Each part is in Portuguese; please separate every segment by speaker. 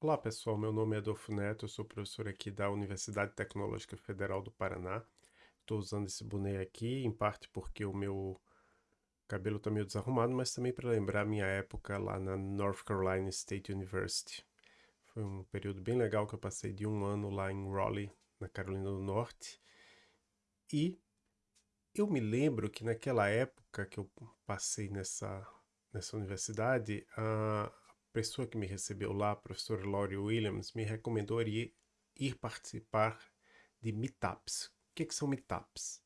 Speaker 1: Olá pessoal, meu nome é Adolfo Neto, eu sou professor aqui da Universidade Tecnológica Federal do Paraná. Estou usando esse boné aqui, em parte porque o meu cabelo está meio desarrumado, mas também para lembrar minha época lá na North Carolina State University. Foi um período bem legal que eu passei de um ano lá em Raleigh, na Carolina do Norte. E eu me lembro que naquela época que eu passei nessa, nessa universidade, a, pessoa que me recebeu lá, a professora Laurie Williams, me recomendou ir, ir participar de meetups. O que, que são meetups?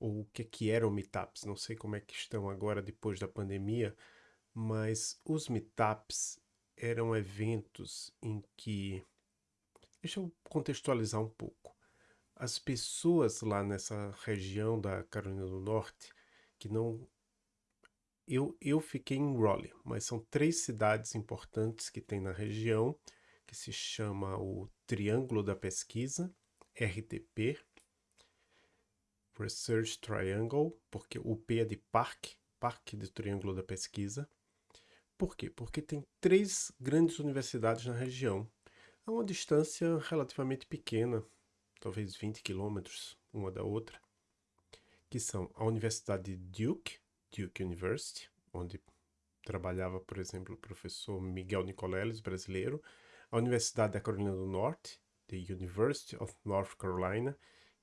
Speaker 1: Ou o que, que eram meetups? Não sei como é que estão agora depois da pandemia, mas os meetups eram eventos em que... Deixa eu contextualizar um pouco. As pessoas lá nessa região da Carolina do Norte que não eu, eu fiquei em Raleigh, mas são três cidades importantes que tem na região, que se chama o Triângulo da Pesquisa, RTP, Research Triangle, porque o P é de Parque, Parque do Triângulo da Pesquisa. Por quê? Porque tem três grandes universidades na região, a uma distância relativamente pequena, talvez 20 quilômetros uma da outra, que são a Universidade de Duke, Duke University, onde trabalhava, por exemplo, o professor Miguel Nicoleles, brasileiro, a Universidade da Carolina do Norte, the University of North Carolina,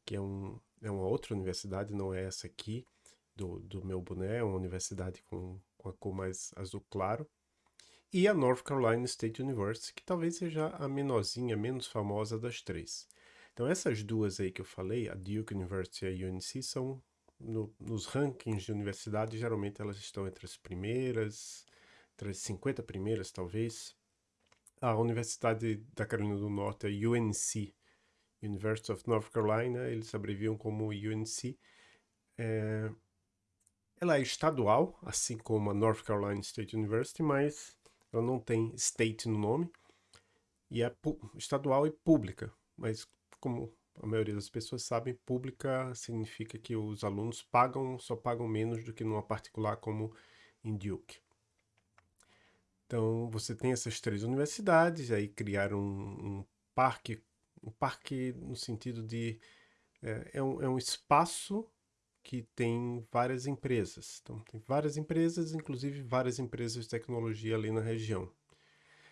Speaker 1: que é, um, é uma outra universidade, não é essa aqui do, do meu boné, é uma universidade com, com a cor mais azul claro, e a North Carolina State University, que talvez seja a menorzinha, menos famosa das três. Então essas duas aí que eu falei, a Duke University e a UNC, são no, nos rankings de universidade, geralmente elas estão entre as primeiras, entre as 50 primeiras, talvez. A Universidade da Carolina do Norte, a UNC, University of North Carolina, eles abreviam como UNC. É, ela é estadual, assim como a North Carolina State University, mas ela não tem state no nome. E é estadual e pública, mas como a maioria das pessoas sabem, pública significa que os alunos pagam, só pagam menos do que numa particular como em Duke. Então, você tem essas três universidades, aí criaram um, um parque, um parque no sentido de... É, é, um, é um espaço que tem várias empresas. Então, tem várias empresas, inclusive várias empresas de tecnologia ali na região.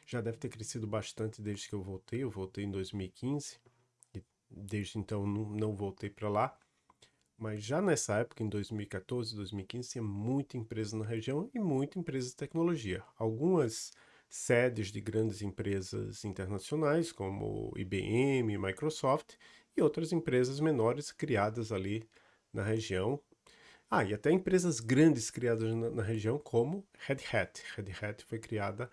Speaker 1: Já deve ter crescido bastante desde que eu voltei, eu voltei em 2015, desde então não, voltei para lá. Mas já nessa época, em 2014, 2015, tinha muita empresa na região e muita empresa de tecnologia. Algumas sedes de grandes empresas internacionais, como IBM, Microsoft, e outras empresas menores criadas ali na região. Ah, e até empresas grandes criadas na, na região, como Red Hat. Red Hat foi criada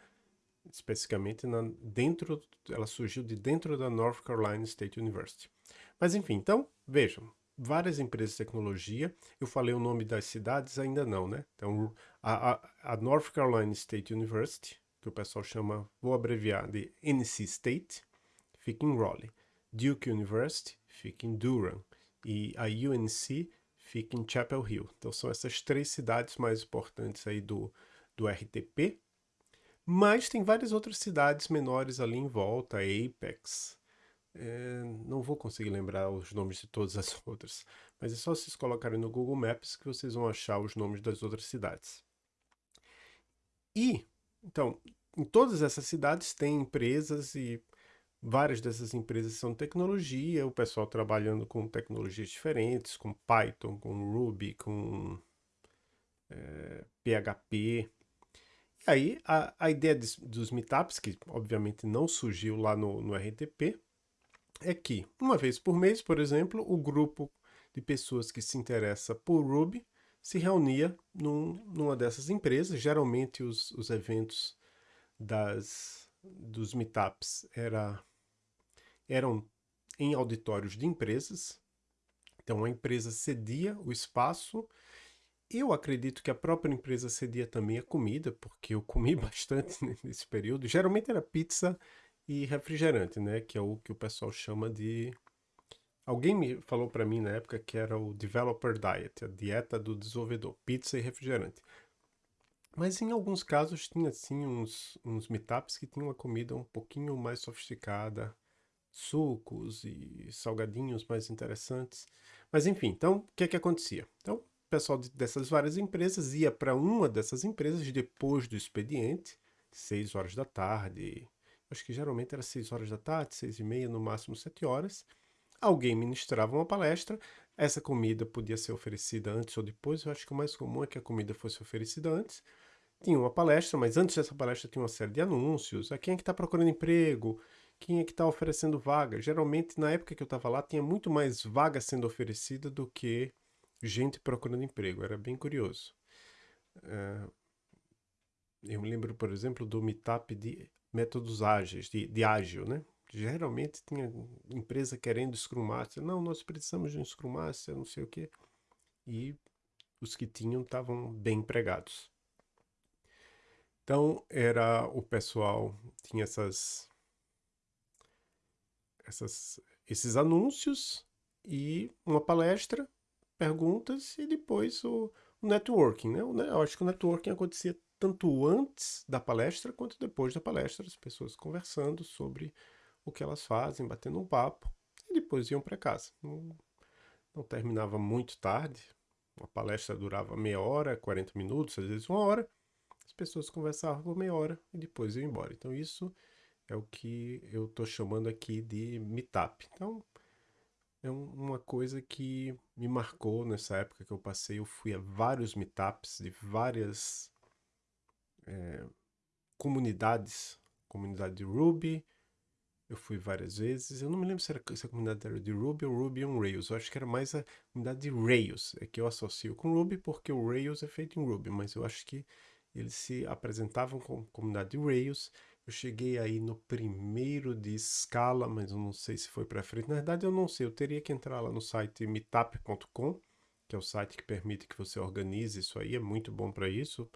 Speaker 1: especificamente na, dentro, ela surgiu de dentro da North Carolina State University. Mas enfim, então, vejam, várias empresas de tecnologia, eu falei o nome das cidades, ainda não, né? Então, a, a, a North Carolina State University, que o pessoal chama, vou abreviar de NC State, fica em Raleigh. Duke University fica em Durham. E a UNC fica em Chapel Hill. Então são essas três cidades mais importantes aí do, do RTP, mas tem várias outras cidades menores ali em volta, Apex. É, não vou conseguir lembrar os nomes de todas as outras, mas é só vocês colocarem no Google Maps que vocês vão achar os nomes das outras cidades. E, então, em todas essas cidades tem empresas e várias dessas empresas são tecnologia, o pessoal trabalhando com tecnologias diferentes, com Python, com Ruby, com é, PHP, aí a, a ideia de, dos meetups, que obviamente não surgiu lá no, no RTP, é que uma vez por mês, por exemplo, o grupo de pessoas que se interessa por Ruby se reunia num, numa dessas empresas. Geralmente os, os eventos das, dos meetups era, eram em auditórios de empresas. Então a empresa cedia o espaço eu acredito que a própria empresa cedia também a comida, porque eu comi bastante nesse período. Geralmente era pizza e refrigerante, né? Que é o que o pessoal chama de... Alguém me falou para mim na época que era o Developer Diet, a dieta do desenvolvedor, pizza e refrigerante. Mas em alguns casos tinha sim uns, uns meetups que tinham uma comida um pouquinho mais sofisticada, sucos e salgadinhos mais interessantes. Mas enfim, então o que é que acontecia? Então o pessoal dessas várias empresas ia para uma dessas empresas depois do expediente, 6 horas da tarde, acho que geralmente era 6 horas da tarde, 6 e meia, no máximo 7 horas. Alguém ministrava uma palestra, essa comida podia ser oferecida antes ou depois, eu acho que o mais comum é que a comida fosse oferecida antes, tinha uma palestra, mas antes dessa palestra tinha uma série de anúncios. A quem é que está procurando emprego? Quem é que está oferecendo vaga? Geralmente, na época que eu estava lá, tinha muito mais vaga sendo oferecida do que gente procurando emprego. Era bem curioso. Uh, eu me lembro, por exemplo, do meetup de métodos ágeis, de, de ágil, né? Geralmente tinha empresa querendo Scrum Master. Não, nós precisamos de um Scrum Master, não sei o quê. E os que tinham estavam bem empregados. Então, era o pessoal, tinha essas, essas, esses anúncios e uma palestra, perguntas e depois o, o networking, né? Eu acho que o networking acontecia tanto antes da palestra quanto depois da palestra, as pessoas conversando sobre o que elas fazem, batendo um papo e depois iam para casa. Não, não terminava muito tarde, a palestra durava meia hora, 40 minutos, às vezes uma hora, as pessoas conversavam por meia hora e depois iam embora. Então isso é o que eu estou chamando aqui de meetup. Então é uma coisa que me marcou nessa época que eu passei. Eu fui a vários meetups de várias é, comunidades, comunidade de Ruby, eu fui várias vezes. Eu não me lembro se, era, se a comunidade era de Ruby ou Ruby on Rails. Eu acho que era mais a comunidade de Rails. É que eu associo com Ruby porque o Rails é feito em Ruby. Mas eu acho que eles se apresentavam como comunidade de Rails. Eu cheguei aí no primeiro de Scala, mas eu não sei se foi para frente. Na verdade, eu não sei. Eu teria que entrar lá no site meetup.com, que é o site que permite que você organize isso aí. É muito bom para isso.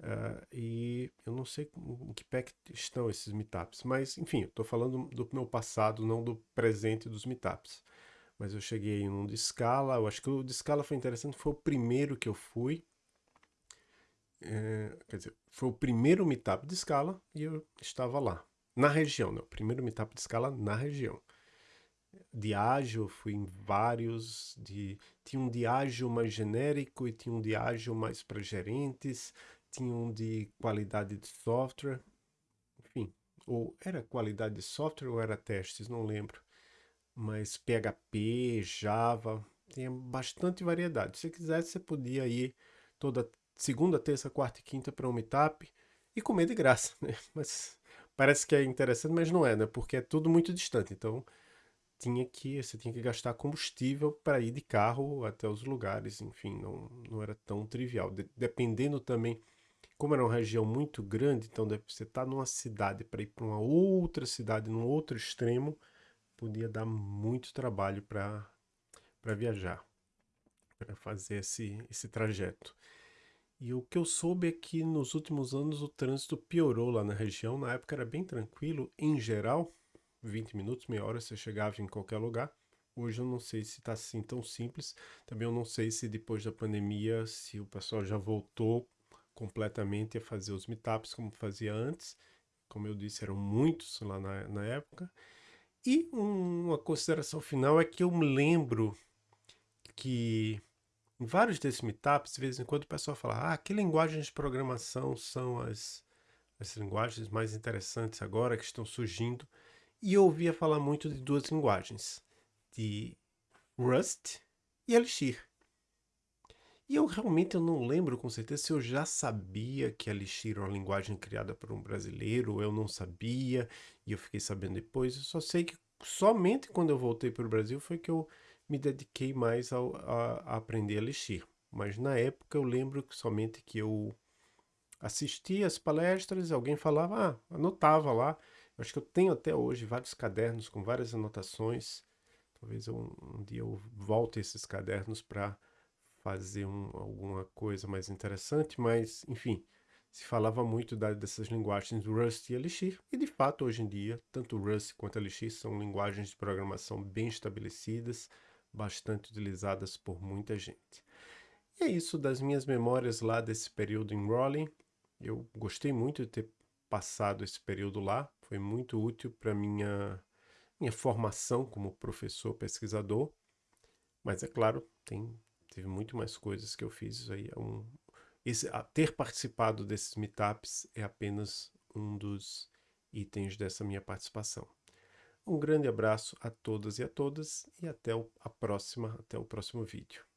Speaker 1: Uh, e eu não sei em que pé estão esses meetups, mas enfim, estou falando do meu passado, não do presente dos meetups. Mas eu cheguei em um de Scala, eu acho que o de Scala foi interessante, foi o primeiro que eu fui. É, quer dizer, foi o primeiro meetup de Scala e eu estava lá. Na região, né? O primeiro meetup de Scala na região. De ágil, fui em vários. De, tinha um de ágil mais genérico e tinha um de ágil mais para gerentes. Tinha um de qualidade de software. Enfim, ou era qualidade de software ou era testes, não lembro. Mas PHP, Java, tinha bastante variedade. Se quisesse, você podia ir toda segunda, terça, quarta e quinta para um meetup e comer de graça, né? Mas parece que é interessante, mas não é, né? Porque é tudo muito distante. Então, tinha que, você tinha que gastar combustível para ir de carro até os lugares. Enfim, não, não era tão trivial. De, dependendo também, como era uma região muito grande, então você tá numa cidade para ir para uma outra cidade, num outro extremo, podia dar muito trabalho para viajar, para fazer esse, esse trajeto. E o que eu soube é que nos últimos anos o trânsito piorou lá na região. Na época era bem tranquilo, em geral, 20 minutos, meia hora você chegava em qualquer lugar. Hoje eu não sei se está assim tão simples. Também eu não sei se depois da pandemia, se o pessoal já voltou completamente a fazer os meetups como fazia antes. Como eu disse, eram muitos lá na, na época. E um, uma consideração final é que eu me lembro que em vários desses meetups, de vez em quando o pessoal fala, ah, que linguagens de programação são as, as linguagens mais interessantes agora que estão surgindo? E eu ouvia falar muito de duas linguagens, de Rust e Elixir. E eu realmente eu não lembro com certeza se eu já sabia que Elixir era uma linguagem criada por um brasileiro, ou eu não sabia, e eu fiquei sabendo depois. Eu só sei que somente quando eu voltei para o Brasil foi que eu me dediquei mais ao, a, a, aprender Elixir. Mas na época eu lembro que somente que eu assistia as palestras, alguém falava, ah, anotava lá. Eu acho que eu tenho até hoje vários cadernos com várias anotações. Talvez eu, um dia eu volte esses cadernos para fazer um, alguma coisa mais interessante, mas enfim, se falava muito da, dessas linguagens Rust e Elixir, e de fato hoje em dia, tanto Rust quanto Elixir são linguagens de programação bem estabelecidas, bastante utilizadas por muita gente. E é isso das minhas memórias lá desse período em Raleigh. Eu gostei muito de ter passado esse período lá, foi muito útil para minha minha formação como professor pesquisador. Mas é claro, tem teve muito mais coisas que eu fiz aí, é um, esse, a, ter participado desses meetups é apenas um dos itens dessa minha participação. Um grande abraço a todas e a todas e até a próxima, até o próximo vídeo.